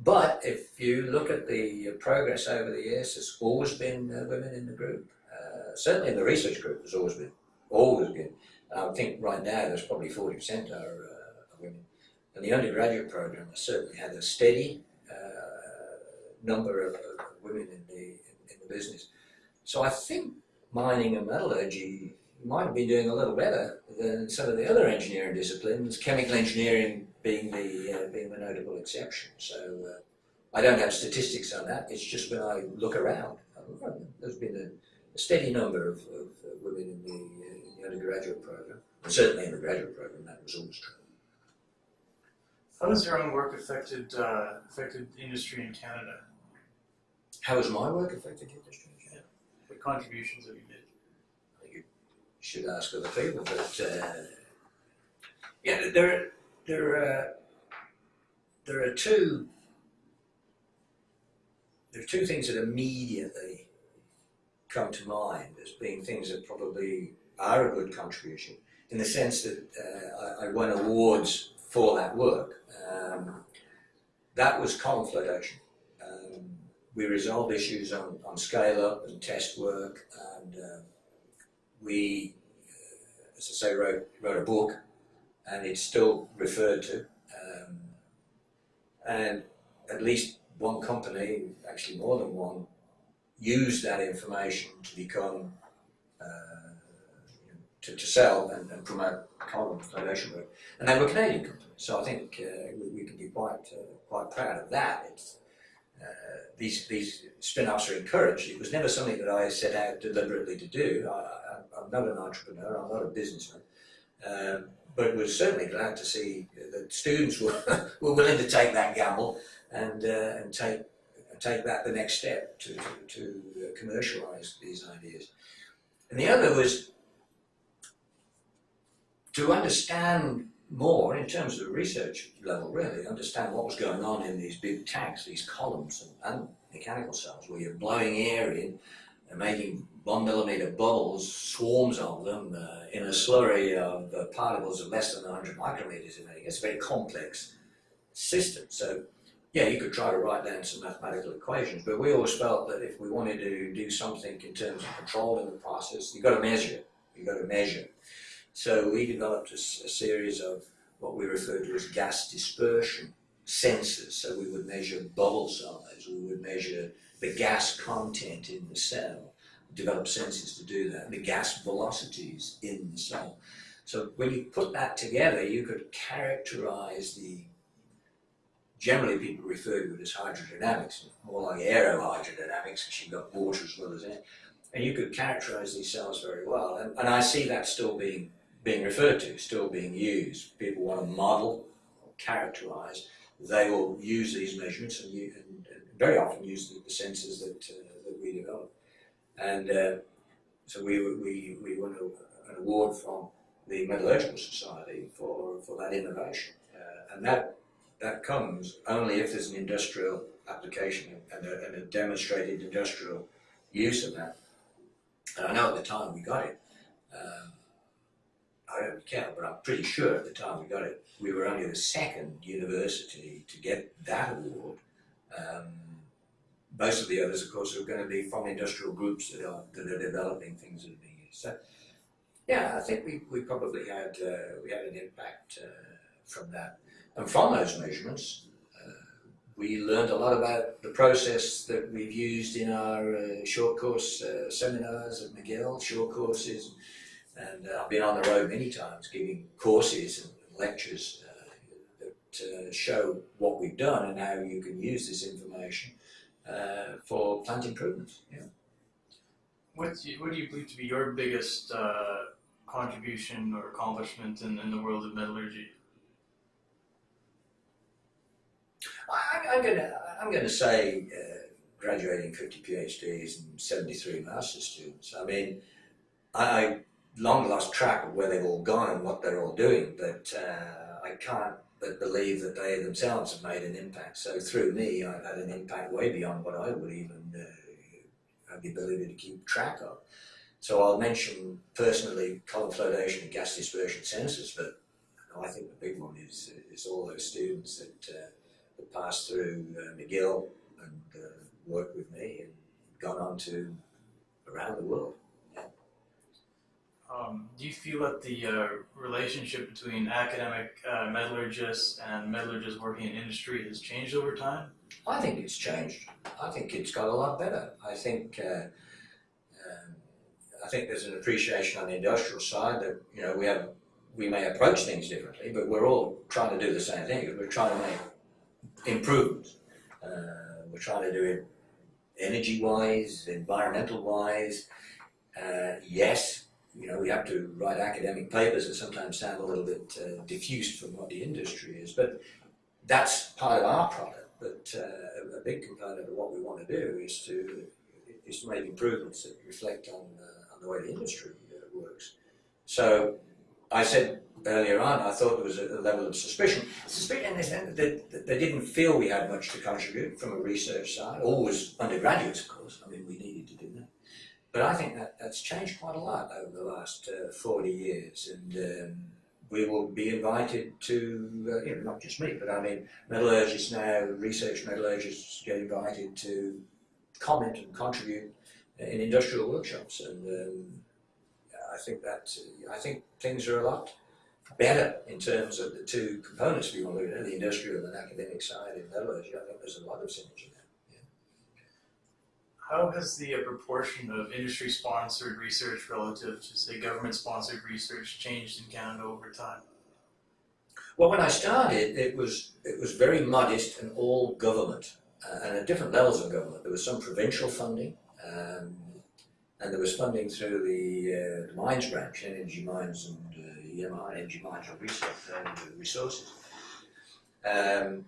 But if you look at the progress over the years, there's always been uh, women in the group. Uh, certainly in the research group, there's always been, always been. I think right now there's probably 40% are, uh, women. And the undergraduate program has certainly had a steady uh, number of, of, women in the, in, in, the business. So I think mining and metallurgy might been doing a little better than some of the other engineering disciplines, chemical engineering being the, uh, being the notable exception. So uh, I don't have statistics on that, it's just when I look around, there's been a, a steady number of, of women in the, uh, in the undergraduate program, and certainly in the graduate program that was always true. How has your own work affected uh, affected industry in Canada? How has my work affected industry in Canada? What contributions have you made? You should ask other people, but uh, yeah, there there are there are two there are two things that immediately come to mind as being things that probably are a good contribution in the sense that uh, I, I, won awards for that work. Um, that was column flotation. Um, we resolved issues on, on scale up and test work and uh, we, uh, as I say, wrote, wrote a book and it's still referred to. Um, and at least one company, actually more than one, used that information to become uh, to, to sell and, and promote column flotation work. And they were Canadian companies, so I think uh, we, we, can be quite uh, quite proud of that. It's, uh, these these spin-offs are encouraged. It was never something that I set out deliberately to do. I, am not an entrepreneur. I'm not a businessman. Um, but we're certainly glad to see that students were, were willing to take that gamble and, uh, and take, take that the next step to, to, to commercialise these ideas. And the other was to understand more in terms of the research level, really, understand what was going on in these big tanks, these columns and, and mechanical cells, where you're blowing air in and making one millimeter bubbles, swarms of them, uh, in a slurry of uh, particles of less than 100 micrometers in It's a very complex system. So, yeah, you could try to write down some mathematical equations, but we always felt that if we wanted to do something in terms of controlling the process, you've got to measure. You've got to measure. So we developed a, a series of what we refer to as gas dispersion sensors. So we would measure bubble size, we would measure the gas content in the cell, develop sensors to do that, and the gas velocities in the cell. So when you put that together, you could characterize the, generally people refer to it as hydrodynamics, more like aerohydrodynamics, because you've got water as well as air. And you could characterize these cells very well. And, and I see that still being, being referred to, still being used. People want to model or characterize. They will use these measurements and, and, and very often use the, the sensors that, uh, that we develop. And uh, so we, we, we won an award from the Metallurgical Society for, for that innovation. Uh, and that, that comes only if there's an industrial application and a, and a demonstrated industrial use of that. And I know at the time we got it, um, I don't count, but I'm pretty sure at the time we got it, we were only the second university to get that award. Um, most of the others, of course, are going to be from industrial groups that are that are developing things that are being used. So, yeah, I think we, we probably had uh, we had an impact uh, from that, and from those measurements, uh, we learned a lot about the process that we've used in our uh, short course uh, seminars at McGill, short courses, and uh, I've been on the road many times giving courses and lectures uh, that uh, show what we've done and how you can use this information uh, for plant improvements. Yeah. What do you, what do you believe to be your biggest uh, contribution or accomplishment in, in the world of metallurgy? I, I'm gonna I'm gonna say uh, graduating 50 PhDs and 73 master's students. I mean, I, I long lost track of where they've all gone and what they're all doing, but uh, I can't but believe that they themselves have made an impact. So through me, I've had an impact way beyond what I would even uh, have the ability to keep track of. So I'll mention personally column flotation and gas dispersion sensors, but I think the big one is is all those students that, uh, that passed through uh, McGill and uh, worked with me and gone on to around the world. Um, do you feel that the uh, relationship between academic uh, metallurgists and metallurgists working in industry has changed over time? I think it's changed. I think it's got a lot better. I think uh, um, I think there's an appreciation on the industrial side that you know we have we may approach things differently, but we're all trying to do the same thing. We're trying to make improvements. Uh, we're trying to do it energy-wise, environmental-wise. Uh, yes, you know we have to write academic papers that sometimes sound a little bit uh, diffused from what the industry is, but that's part of our product. But uh, a big component of what we want to do is to is to make improvements that reflect on uh, on the way the industry uh, works. So I said earlier on, I thought there was a, level of suspicion. Suspicion in the sense that they didn't feel we had much to contribute from a research side. Always undergraduates, of course. I mean, we needed to do that. But I think that that's changed quite a lot over the last uh, 40 years. And um, we will be invited to, uh, you know, not just me, but I mean, metallurgists now, research metallurgists get invited to comment and contribute in industrial workshops. And um, I think that, I think things are a lot better in terms of the two components if you want to look at, the industrial and academic side in metallurgy. I think there's a lot of synergy. How has the uh, proportion of industry-sponsored research relative to, say, government-sponsored research changed in Canada over time? Well, when I started, it was it was very modest and all government, uh, and at different levels of government. There was some provincial funding, um, and there was funding through the, uh, the mines branch, energy mines and uh, EMI, energy mines and research, uh, resources. Um,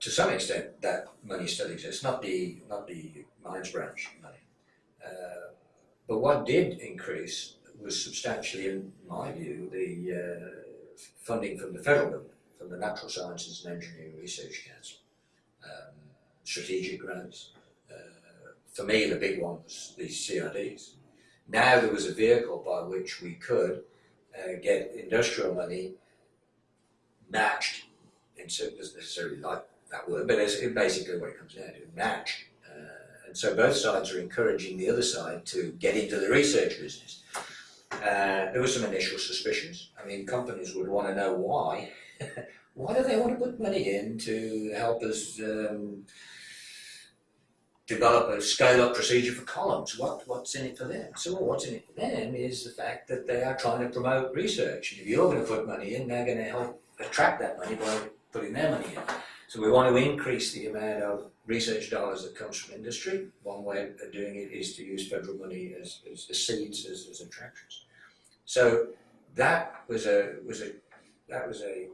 to some extent, that money still exists, not the not the mines branch money. Uh, but what did increase was substantially, in my view, the uh, funding from the federal government, from the Natural Sciences and Engineering Research Council, um, strategic grants. Uh, for me, the big one was these CRDs. Now there was a vehicle by which we could uh, get industrial money matched and so it doesn't necessarily like that word, but it's basically what it comes down to, match. Uh, and so both sides are encouraging the other side to get into the research business. Uh, there were some initial suspicions. I mean, companies would want to know why. why do they want to put money in to help us um, develop a scale-up procedure for columns? What, what's in it for them? So well, what's in it for them is the fact that they are trying to promote research. And if you're going to put money in, they're going to help attract that money by putting their money in. So we want to increase the amount of research dollars that comes from industry. One way of doing it is to use federal money as, as, as seeds, as, as attractions. So that was a was a that was a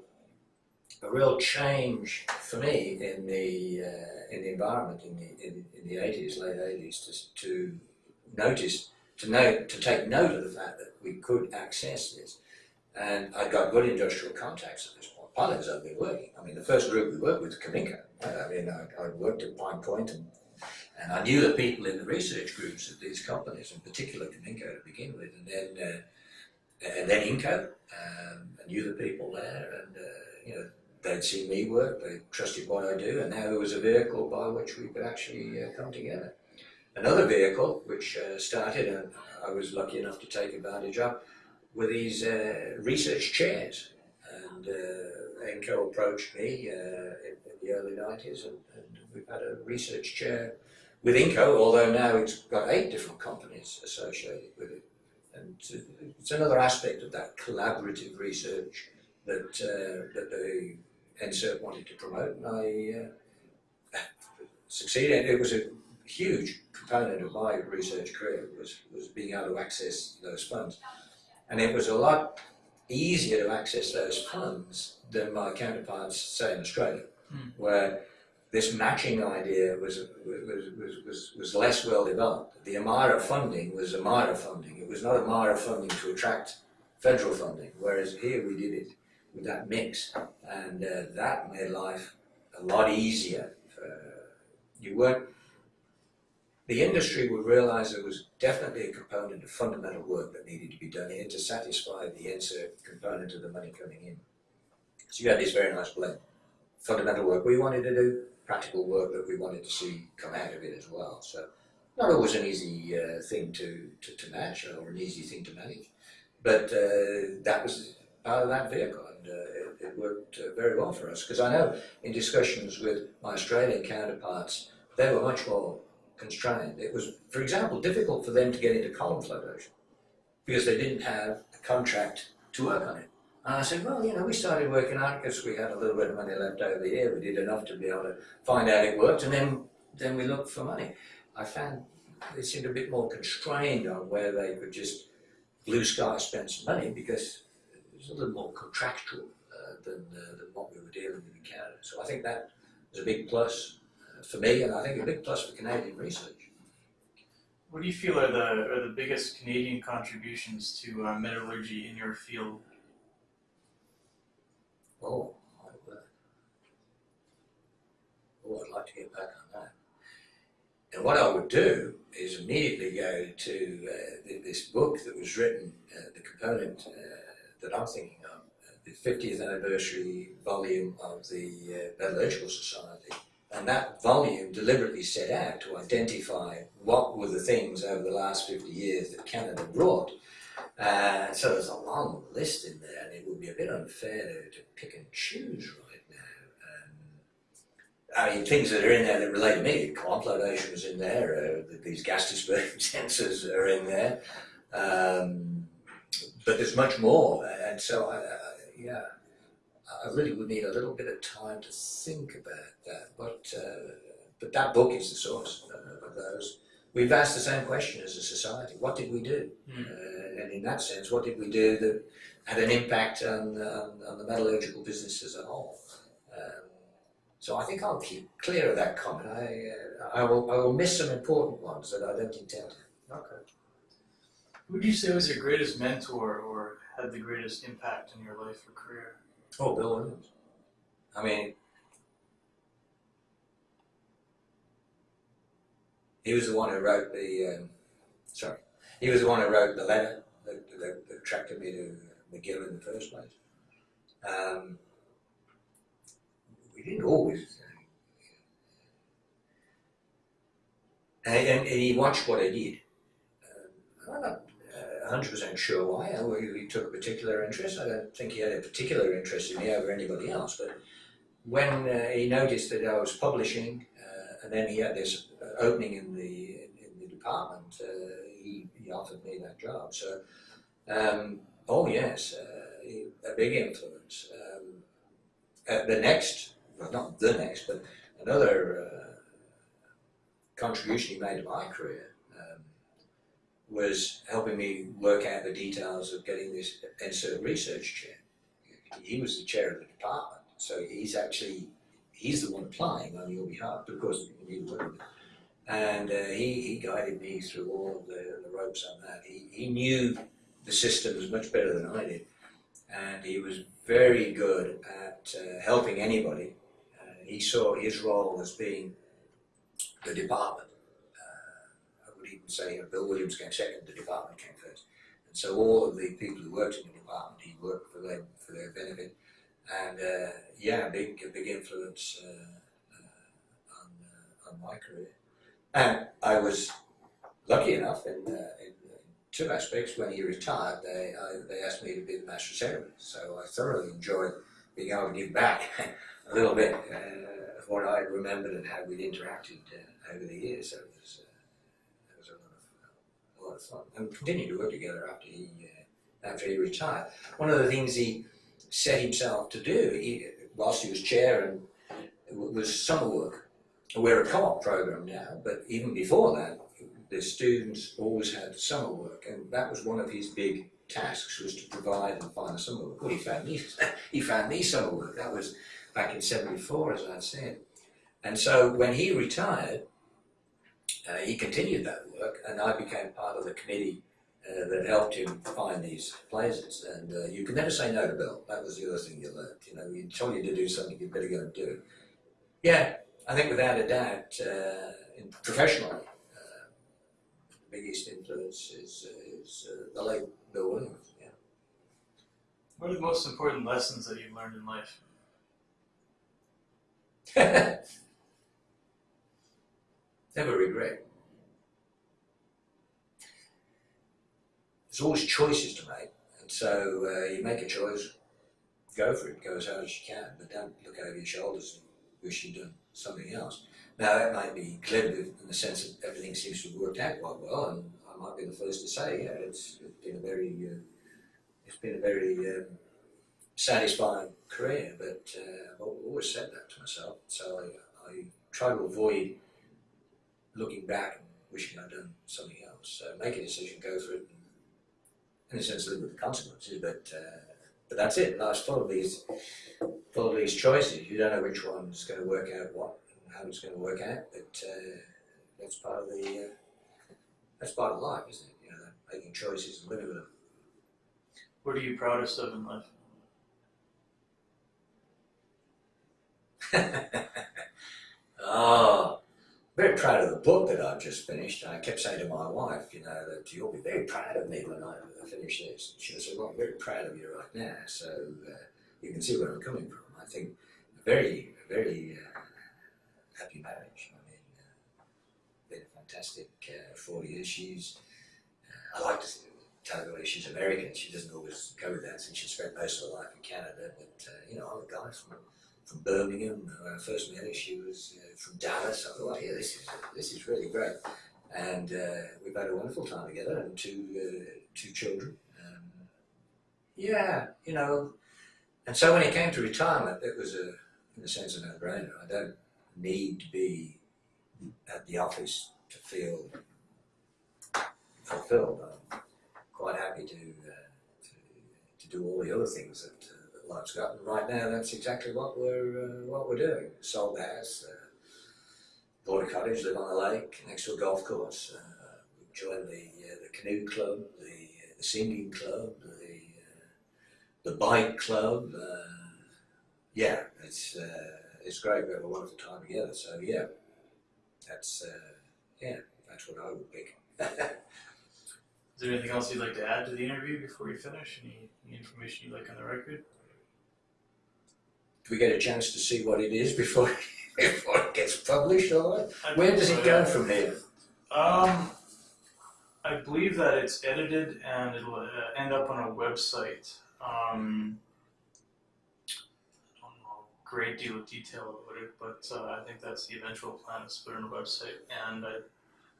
a real change for me in the uh, in the environment in the in, in the 80s, late 80s, to, to notice to note to take note of the fact that we could access this, and I got good industrial contacts at this point pilots I've been working. I mean, the first group we worked with, Cominco. I mean, I, I worked at Pine Point and, and I knew the people in the research groups of these companies, in particular Cominco to begin with, and then uh, and then Inco. Um, I knew the people there, and uh, you know they'd seen me work, they trusted what I do, and now there was a vehicle by which we could actually uh, come together. Another vehicle which uh, started, and I was lucky enough to take advantage of, were these uh, research chairs, and Inco approached me uh, in, in, the early 90s, and, and we've had a research chair with Inco, although now it's got eight different companies associated with it. And it's another aspect of that collaborative research that, uh, that the NSERC wanted to promote, and I uh, succeeded. It was a huge component of my research career was, was being able to access those funds. And it was a lot easier to access those funds than my counterparts, say in Australia, Hmm. where this matching idea was, was, was, was, was less well developed. The AMIRA funding was AMIRA funding. It was not AMIRA funding to attract federal funding, whereas here we did it with that mix. And uh, that made life a lot easier. For, you weren't the industry would realize there was definitely a component of fundamental work that needed to be done here to satisfy the NSERC component of the money coming in. So you had this very nice blend. Fundamental work we wanted to do, practical work that we wanted to see come out of it as well. So not always an easy uh, thing to, to, to match or an easy thing to manage, but uh, that was part of that vehicle and uh, it, it worked uh, very well for us because I know in discussions with my Australian counterparts, they were much more constrained. It was, for example, difficult for them to get into column flotation because they didn't have a contract to work on it. And I said, well, you know, we started working on it because we had a little bit of money left over here. We did enough to be able to find out it worked, and then then we looked for money. I found they seemed a bit more constrained on where they could just blue sky spend some money because it was a little more contractual uh, than, uh, than what we were dealing with in Canada. So I think that was a big plus for me, and I think a big plus for Canadian research. What do you feel are the are the biggest Canadian contributions to uh, metallurgy in your field? Oh, I would. Oh, I'd like to get back on that. And what I would do is immediately go to uh, this book that was written, uh, the component uh, that I'm thinking of, uh, the 50th anniversary volume of the uh, Metallurgical Society. And that volume deliberately set out to identify what were the things over the last 50 years that Canada brought. Uh, so there's a long list in there, and it would be a bit unfair to, to pick and choose right now. Um, I mean, things that are in there that relate to me, column flotation is in there, uh, these gas dispersion sensors are in there, um, but there's much more, and so, I, I, yeah, I really would need a little bit of time to think about that, but, uh, but that book is the source uh, of those. We've asked the same question as a society, what did we do? Hmm. Uh, and in that sense, what did we do that had an impact on, on, on the metallurgical business as a whole? Um, so I think I'll keep clear of that comment. I, uh, I, will, I will miss some important ones that I don't intend to. Okay. Who would you say was your greatest mentor or had the greatest impact in your life or career? Oh, Bill Williams. I mean, he was the one who wrote the, um, sorry, he was the one who wrote the letter that, that, that attracted me to McGill in the first place. Um, we didn't always, and, and, and he watched what I did. Um, 100% sure why. He took a particular interest. I don't think he had a particular interest in me over anybody else, but when uh, he noticed that I was publishing, uh, and then he had this uh, opening in the in, the department, uh, he, he offered me that job. So, um, oh yes, uh, a big influence. Um, the next, well, not the next, but another contribution he made to my career was helping me work out the details of getting this NSERC research chair. He was the chair of the department, so he's actually he's the one applying on your behalf, because you work. And uh, he, he guided me through all the, the ropes on that. He, he knew the systems much better than I did, and he was very good at uh, helping anybody. Uh, he saw his role as being the department. I say Bill Williams came second, the department came first. And so all of the people who worked in the department, he worked for them for their benefit. And uh, yeah, big, big influence uh, uh, on, uh, on my career. And I was lucky enough in, uh, in, in two aspects. When he retired, they, I, they asked me to be the master of ceremonies. So I thoroughly enjoyed being able to give back a little bit uh, of what I remembered and how we'd interacted uh, over the years. So it was, uh, it was a lot and continued to work together after he uh, after he retired. One of the things he set himself to do, he, whilst he was chair, and was summer work. We're a co-op program now, but even before that, the students always had summer work, and that was one of his big tasks was to provide and find a summer work. Well, he found me, he found me summer work. That was back in '74, as I said. And so when he retired, uh, he continued that and I became part of the committee uh, that helped him find these places. And uh, you can never say no to Bill. That was the other thing you learned. You know, he told you to do something, you better go and do it. Yeah, I think without a doubt, uh, in professionally, uh, the biggest influence is, is uh, the late Bill Williams. Yeah. What are the most important lessons that you've learned in life? Never regret. There's always choices to make, and so uh, you make a choice, go for it, go as hard as you can, but don't look over your shoulders and wish you'd done something else. Now that might be glib in the sense that everything seems to have worked out quite well, and I might be the first to say, yeah, it's, it's been a very, uh, it's been a very um, satisfying career. But uh, I've always said that to myself, so I, I try to avoid looking back and wishing I'd done something else. So make a decision, go for it, in a sense live with the consequences. But uh, but that's it. Life's full of these full of these choices. You don't know which one's going to work out what and how it's going to work out. But uh, that's part of the uh, that's part of life, isn't it? You know, making choices and living with them. What are you proudest of in life? oh, very proud of the book that I've just finished. And I kept saying to my wife, you know, that you'll be very proud of me when I finish this. She said, well, I'm very proud of you right now. So uh, you can see where I'm coming from. I think a very, very uh, happy marriage. I mean, uh, been a fantastic uh, four years. She's, uh, I like to tell her she's American. She doesn't always go with that since she spent most of her life in Canada. But, uh, you know, I'm a guy from from Birmingham. I first met her, she was uh, from Dallas. I thought, oh, yeah, this is this is really great. And uh, we've had a wonderful time together, and two uh, two children. Um, yeah, you know. And so when it came to retirement, it was a, in a sense, a no-brainer. I don't need to be at the office to feel fulfilled. I'm quite happy to uh, to, to do all the other things that life's got. And right now, that's exactly what we're uh, what we're doing. Sold the house, uh, bought a cottage, live on the lake next to a golf course. Uh, joined the uh, the canoe club, the, uh, the singing club, the uh, the bike club. yeah, it's it's great. We have a wonderful time together. So yeah, that's yeah, that's what I would pick. Is there anything else you'd like to add to the interview before we finish? Any, any information you'd like on the record? Do we get a chance to see what it is before before it gets published or what? Where does it go from here? Um, I believe that it's edited and it'll uh, end up on a website. Um, I don't know a great deal of detail about it, but uh, I think that's the eventual plan is to put on a website. And I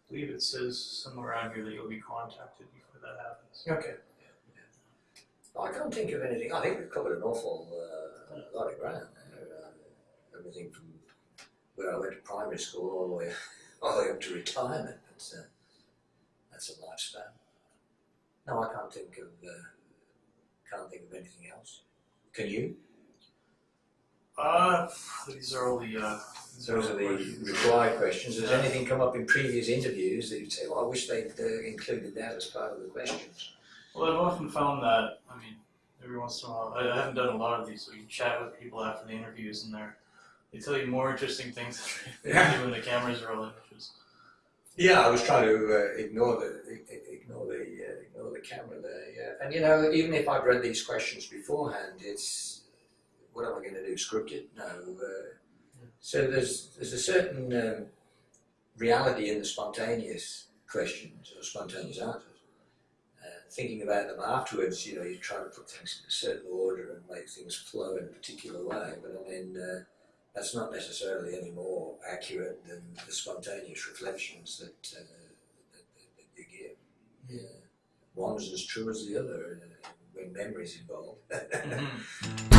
believe it says somewhere around here that you'll be contacted before that happens. Okay. I can't think of anything. I think we've covered an awful uh, lot of ground there. Uh, everything from where I went to primary school all the way, all the way up to retirement. That's, uh, that's a lifespan. No, I can't think of uh, can't think of anything else. Can you? Uh, these are all the. Uh, these are the required questions. Has anything come up in previous interviews that you'd say, "Well, I wish they'd uh, included that as part of the questions"? Well, I've often found that, I mean, every once in a while, I, I haven't done a lot of these, so you chat with people after the interviews and they're, they tell you more interesting things than do when the cameras are rolling, which is, Yeah, I was trying to uh, ignore the ignore the uh, ignore the camera there. Yeah, and you know, even if I've read these questions beforehand, it's what am I going to do? Script it? No. Uh, so there's there's a certain um, reality in the spontaneous questions or spontaneous answers. Thinking about them afterwards, you know, you try to put things in a certain order and make things flow in a particular way. But I mean, uh, that's not necessarily any more accurate than the spontaneous reflections that, uh, that, that, that you give. Yeah. One's as true as the other uh, when memory's involved. Mhm.